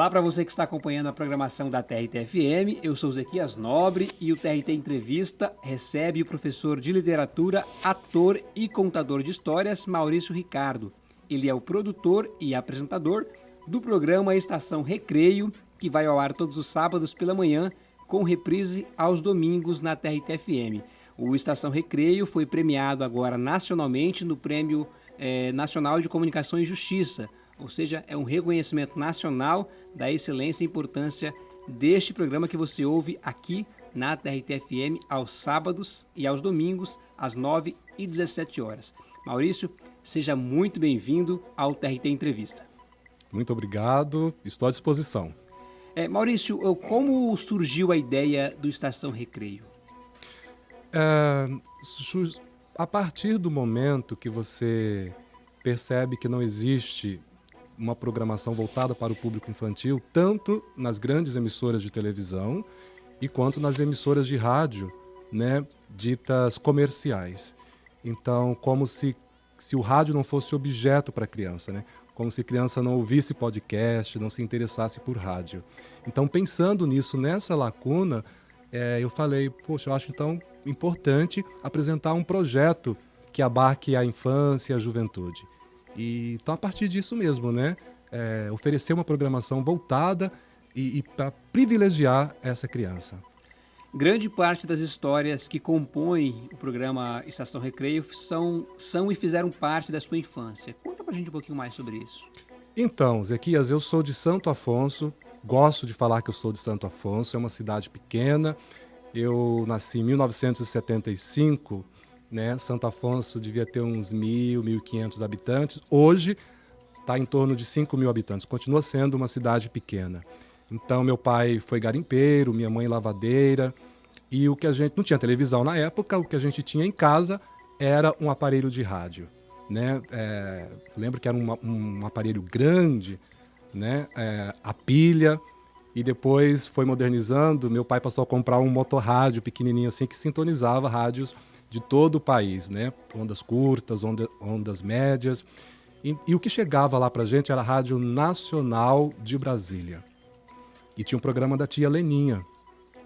Olá para você que está acompanhando a programação da TRT-FM. Eu sou Zequias Nobre e o TRT Entrevista recebe o professor de literatura, ator e contador de histórias Maurício Ricardo. Ele é o produtor e apresentador do programa Estação Recreio, que vai ao ar todos os sábados pela manhã, com reprise aos domingos na TRT-FM. O Estação Recreio foi premiado agora nacionalmente no Prêmio eh, Nacional de Comunicação e Justiça ou seja, é um reconhecimento nacional da excelência e importância deste programa que você ouve aqui na TRT-FM aos sábados e aos domingos, às 9 e 17 horas. Maurício, seja muito bem-vindo ao TRT Entrevista. Muito obrigado, estou à disposição. É, Maurício, como surgiu a ideia do Estação Recreio? É, a partir do momento que você percebe que não existe uma programação voltada para o público infantil, tanto nas grandes emissoras de televisão e quanto nas emissoras de rádio, né, ditas comerciais. Então, como se, se o rádio não fosse objeto para a criança, né? como se criança não ouvisse podcast, não se interessasse por rádio. Então, pensando nisso, nessa lacuna, é, eu falei, poxa, eu acho então importante apresentar um projeto que abarque a infância e a juventude. E, então, a partir disso mesmo, né? É, oferecer uma programação voltada e, e para privilegiar essa criança. Grande parte das histórias que compõem o programa Estação Recreio são, são e fizeram parte da sua infância. Conta pra gente um pouquinho mais sobre isso. Então, Zequias, eu sou de Santo Afonso, gosto de falar que eu sou de Santo Afonso, é uma cidade pequena. Eu nasci em 1975 né? Santo Afonso devia ter uns mil, mil e quinhentos habitantes. Hoje está em torno de 5 mil habitantes. Continua sendo uma cidade pequena. Então, meu pai foi garimpeiro, minha mãe lavadeira. E o que a gente não tinha televisão na época, o que a gente tinha em casa era um aparelho de rádio, né? É, lembro que era um, um aparelho grande, né? É, a pilha e depois foi modernizando. Meu pai passou a comprar um motorrádio pequenininho assim que sintonizava rádios de todo o país, né? Ondas curtas, onda, ondas médias. E, e, o que chegava lá para gente era a Rádio Nacional de Brasília. E tinha um programa da tia Leninha.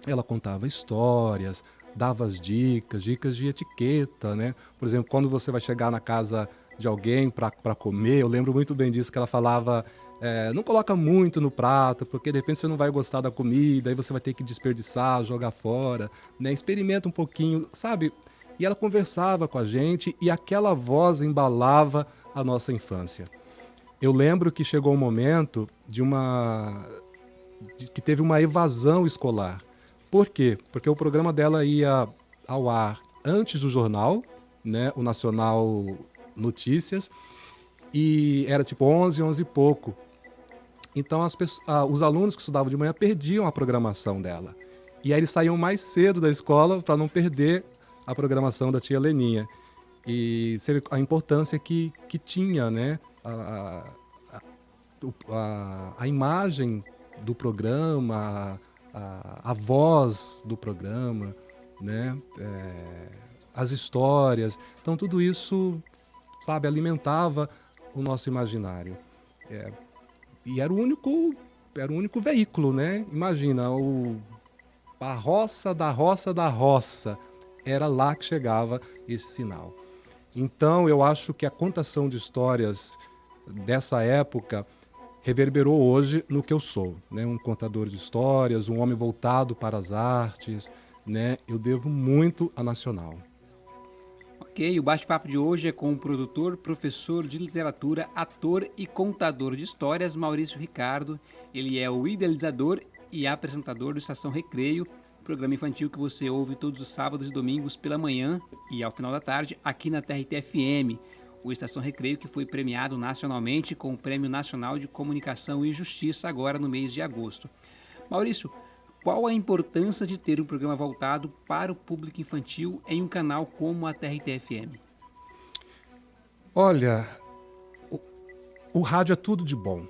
Ela contava histórias, dava as dicas, dicas de etiqueta, né? Por exemplo, quando você vai chegar na casa de alguém para comer, eu lembro muito bem disso, que ela falava é, não coloca muito no prato, porque de repente você não vai gostar da comida, aí você vai ter que desperdiçar, jogar fora, né? Experimenta um pouquinho, sabe? E ela conversava com a gente e aquela voz embalava a nossa infância. Eu lembro que chegou um momento de uma de, que teve uma evasão escolar. Por quê? Porque o programa dela ia ao ar antes do jornal, né, o Nacional Notícias, e era tipo 11, 11 e pouco. Então as pessoas, ah, os alunos que estudavam de manhã perdiam a programação dela. E aí eles saíam mais cedo da escola para não perder a programação da tia Leninha. E a importância que, que tinha né, a, a, a, a imagem do programa, a, a, voz do programa, né, é, as histórias. Então, tudo isso, sabe, alimentava o nosso imaginário. É, e era o único era o único veículo, né? Imagina, o, a roça da roça da roça, era lá que chegava esse sinal. Então, eu acho que a contação de histórias dessa época reverberou hoje no que eu sou, né? Um contador de histórias, um homem voltado para as artes, né? Eu devo muito à Nacional. Ok, o bate-papo de hoje é com o produtor, professor de literatura, ator e contador de histórias, Maurício Ricardo. Ele é o idealizador e apresentador do Estação Recreio, programa infantil que você ouve todos os sábados e domingos pela manhã e ao final da tarde aqui na TRT-FM, o Estação Recreio que foi premiado nacionalmente com o Prêmio Nacional de Comunicação e Justiça agora no mês de agosto. Maurício, qual a importância de ter um programa voltado para o público infantil em um canal como a TRT-FM? Olha, o, o rádio é tudo de bom,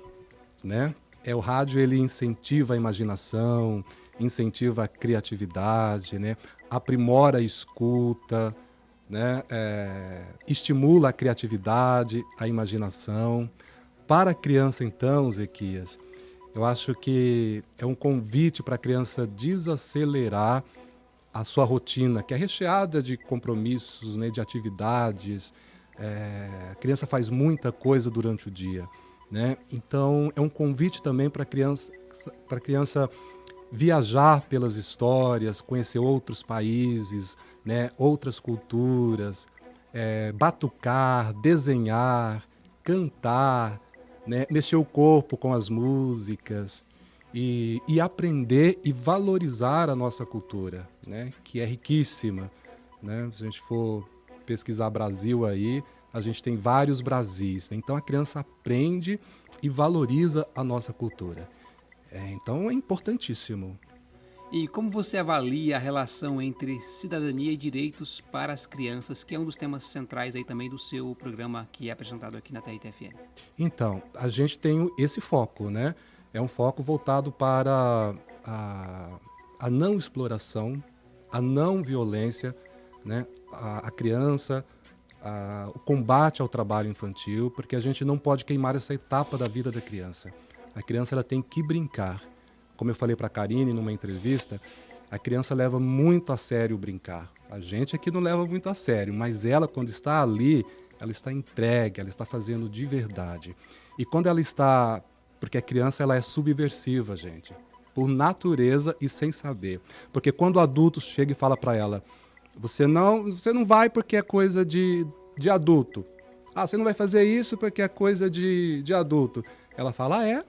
né? É, o rádio ele incentiva a imaginação, incentiva a criatividade, né? aprimora a escuta, né? É, estimula a criatividade, a imaginação. Para a criança, então, Zequias, Eu acho que é um convite para a criança desacelerar a sua rotina, que é recheada de compromissos, né, de atividades. É, a criança faz muita coisa durante o dia. Né? Então, é um convite também para a criança, a criança viajar pelas histórias, conhecer outros países, né, outras culturas, é, batucar, desenhar, cantar, né, mexer o corpo com as músicas e, e, aprender e valorizar a nossa cultura, né, que é riquíssima. Né? Se a gente for pesquisar Brasil aí, a gente tem vários Brasis. Né? Então a criança aprende e valoriza a nossa cultura. É, então é importantíssimo. E como você avalia a relação entre cidadania e direitos para as crianças, que é um dos temas centrais aí também do seu programa que é apresentado aqui na TRTFM? Então, a gente tem esse foco, né? É um foco voltado para a, a não exploração, a não violência, né? A, a criança, a, o combate ao trabalho infantil, porque a gente não pode queimar essa etapa da vida da criança. A criança ela tem que brincar. Como eu falei para a Karine numa entrevista, a criança leva muito a sério brincar. A gente aqui não leva muito a sério, mas ela, quando está ali, ela está entregue, ela está fazendo de verdade. E quando ela está. Porque a criança ela é subversiva, gente, por natureza e sem saber. Porque quando o adulto chega e fala para ela: você não, você não vai porque é coisa de, de adulto. Ah, você não vai fazer isso porque é coisa de, de adulto. Ela fala: ah, é,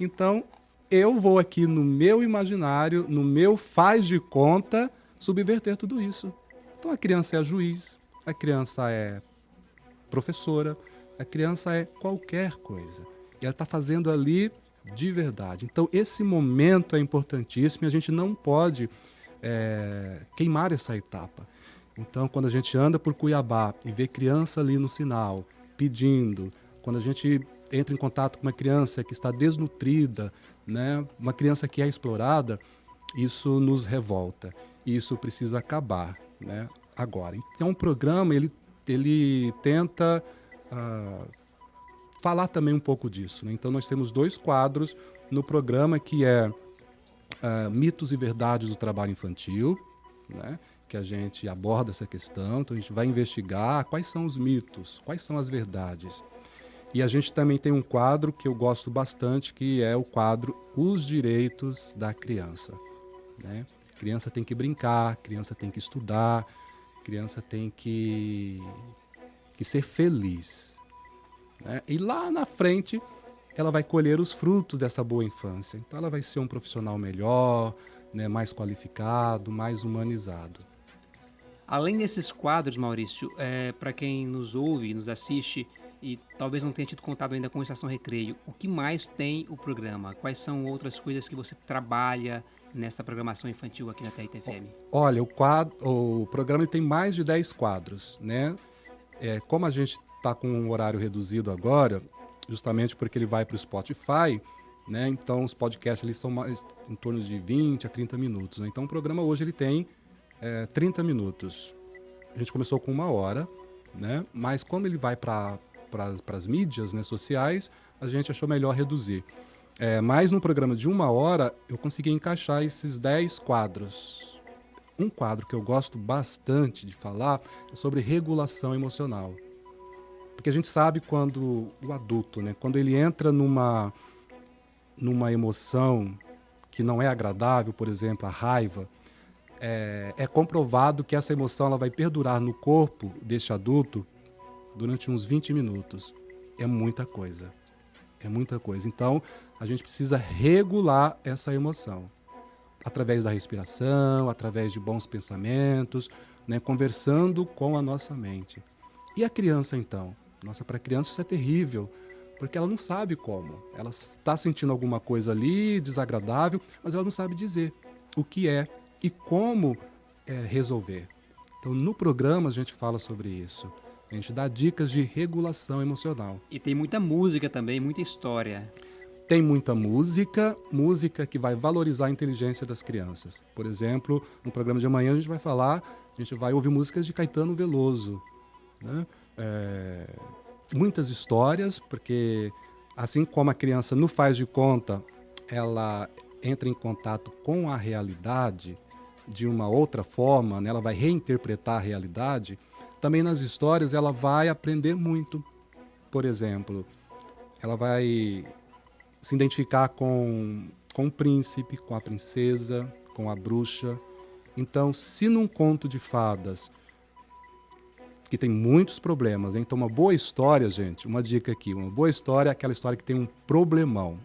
então, eu vou aqui no meu imaginário, no meu faz de conta, subverter tudo isso. Então, a criança é juiz, a criança é professora, a criança é qualquer coisa. E ela está fazendo ali de verdade. Então, esse momento é importantíssimo e a gente não pode é, queimar essa etapa. Então, quando a gente anda por Cuiabá e vê criança ali no sinal pedindo, quando a gente entra em contato com uma criança que está desnutrida, né, uma criança que é explorada, isso nos revolta. Isso precisa acabar né, agora. Então, o programa ele, ele tenta uh, falar também um pouco disso. Né? Então, nós temos dois quadros no programa que é uh, Mitos e Verdades do Trabalho Infantil, né? que a gente aborda essa questão. Então, a gente vai investigar quais são os mitos, quais são as verdades. E a gente também tem um quadro que eu gosto bastante, que é o quadro Os Direitos da Criança. Né? Criança tem que brincar, criança tem que estudar, criança tem que, que ser feliz. Né? E lá na frente, ela vai colher os frutos dessa boa infância. Então, ela vai ser um profissional melhor, né, mais qualificado, mais humanizado. Além desses quadros, Maurício, é, para quem nos ouve, nos assiste, e talvez não tenha tido contato ainda com a Estação Recreio, o que mais tem o programa? Quais são outras coisas que você trabalha nessa programação infantil aqui na TRTFM? Olha, o, quadro, o programa tem mais de 10 quadros, né? É, como a gente está com um horário reduzido agora, justamente porque ele vai para o Spotify, né? Então os podcasts ali são mais, em torno de 20 a 30 minutos. Né? Então o programa hoje ele tem é, 30 minutos. A gente começou com uma hora, né? Mas como ele vai para para as mídias né, sociais, a gente achou melhor reduzir. É, mas no programa de uma hora, eu consegui encaixar esses 10 quadros. Um quadro que eu gosto bastante de falar é sobre regulação emocional. Porque a gente sabe quando o adulto, né, quando ele entra numa, numa emoção que não é agradável, por exemplo, a raiva, é, é comprovado que essa emoção ela vai perdurar no corpo deste adulto durante uns 20 minutos. É muita coisa. É muita coisa. Então, a gente precisa regular essa emoção através da respiração, através de bons pensamentos, né, conversando com a nossa mente. E a criança, então? Nossa, para a criança isso é terrível, porque ela não sabe como. Ela está sentindo alguma coisa ali desagradável, mas ela não sabe dizer o que é e como é, resolver. Então, no programa a gente fala sobre isso. A gente dá dicas de regulação emocional. E tem muita música também, muita história. Tem muita música, música que vai valorizar a inteligência das crianças. Por exemplo, no programa de amanhã a gente vai falar, a gente vai ouvir músicas de Caetano Veloso. Né? É, muitas histórias, porque assim como a criança não faz de conta, ela entra em contato com a realidade de uma outra forma, né? ela vai reinterpretar a realidade, também nas histórias ela vai aprender muito. Por exemplo, ela vai se identificar com, com o príncipe, com a princesa, com a bruxa. Então, se num conto de fadas que tem muitos problemas, então uma boa história, gente, uma dica aqui, uma boa história é aquela história que tem um problemão.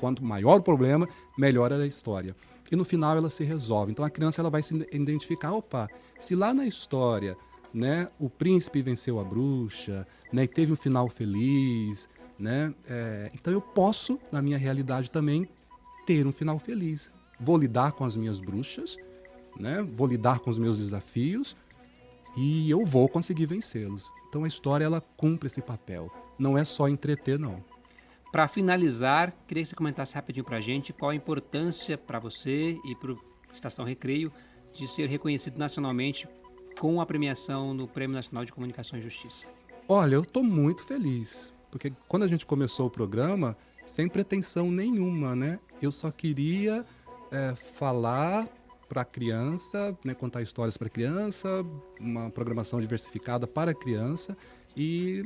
Quanto maior o problema, melhor é a história. E no final ela se resolve. Então a criança ela vai se identificar, opa, se lá na história, né, o príncipe venceu a bruxa, né, e teve um final feliz, né, é, então eu posso, na minha realidade também, ter um final feliz. Vou lidar com as minhas bruxas, né, vou lidar com os meus desafios e eu vou conseguir vencê-los. Então a história ela cumpre esse papel. Não é só entreter, não. Para finalizar, queria que você comentasse rapidinho para a gente qual a importância para você e para Estação Recreio de ser reconhecido nacionalmente com a premiação no Prêmio Nacional de Comunicação e Justiça. Olha, eu estou muito feliz, porque quando a gente começou o programa, sem pretensão nenhuma, né? Eu só queria é, falar para a criança, né, contar histórias para criança, uma programação diversificada para criança e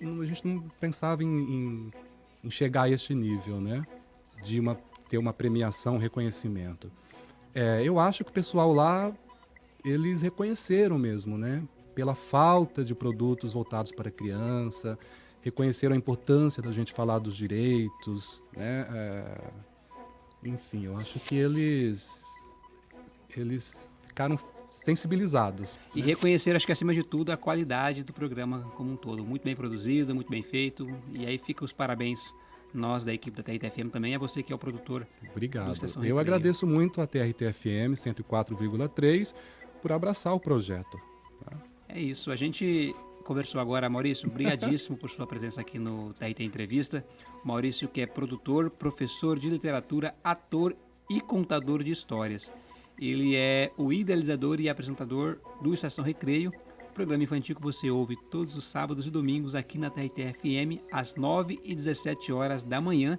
a gente não pensava em, em, em chegar a este nível, né? De uma, ter uma premiação, reconhecimento. É, eu acho que o pessoal lá, eles reconheceram mesmo, né? Pela falta de produtos voltados para a criança, reconheceram a importância da gente falar dos direitos, né? É, enfim, eu acho que eles, eles ficaram sensibilizados. E né? reconhecer, acho que acima de tudo, a qualidade do programa como um todo. Muito bem produzido, muito bem feito. E aí fica os parabéns nós da equipe da TRTFM também, é você que é o produtor. Obrigado. Eu agradeço muito a TRTFM 104,3 por abraçar o projeto. Tá? É isso. A gente conversou agora, Maurício, brigadíssimo por sua presença aqui no TRT Entrevista. Maurício que é produtor, professor de literatura, ator e contador de histórias. Ele é o idealizador e apresentador do Estação Recreio, programa infantil que você ouve todos os sábados e domingos aqui na TRT-FM, às 9 e 17 horas da manhã,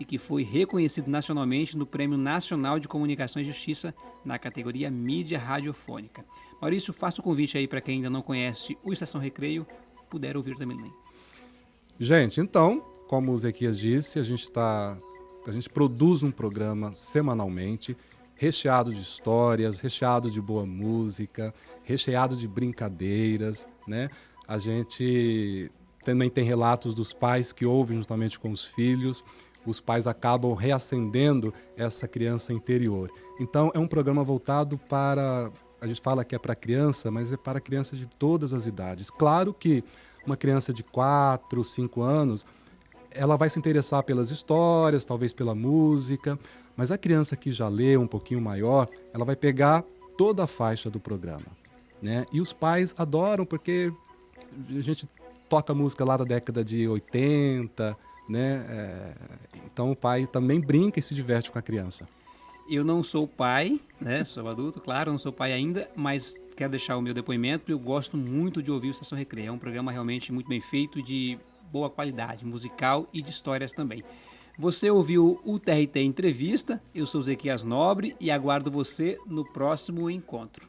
e que foi reconhecido nacionalmente no Prêmio Nacional de Comunicação e Justiça na categoria Mídia Radiofônica. Maurício, faça o convite aí para quem ainda não conhece o Estação Recreio, puder ouvir também. Gente, então, como o Zequias disse, a gente está a gente produz um programa semanalmente recheado de histórias, recheado de boa música, recheado de brincadeiras, né? A gente também tem relatos dos pais que ouvem justamente com os filhos. Os pais acabam reacendendo essa criança interior. Então, é um programa voltado para. A gente fala que é para criança, mas é para crianças de todas as idades. Claro que uma criança de 4, 5 anos, ela vai se interessar pelas histórias, talvez pela música, mas a criança que já lê um pouquinho maior, ela vai pegar toda a faixa do programa. Né? E os pais adoram porque a gente toca música lá da década de 80, né? É, então o pai também brinca e se diverte com a criança. Eu não sou pai, né? Sou adulto, claro, não sou pai ainda, mas quero deixar o meu depoimento. Eu gosto muito de ouvir o Estação Recreio. É um programa realmente muito bem feito, de boa qualidade musical e de histórias também. Você ouviu o TRT Entrevista, eu sou Zequias Nobre e aguardo você no próximo encontro.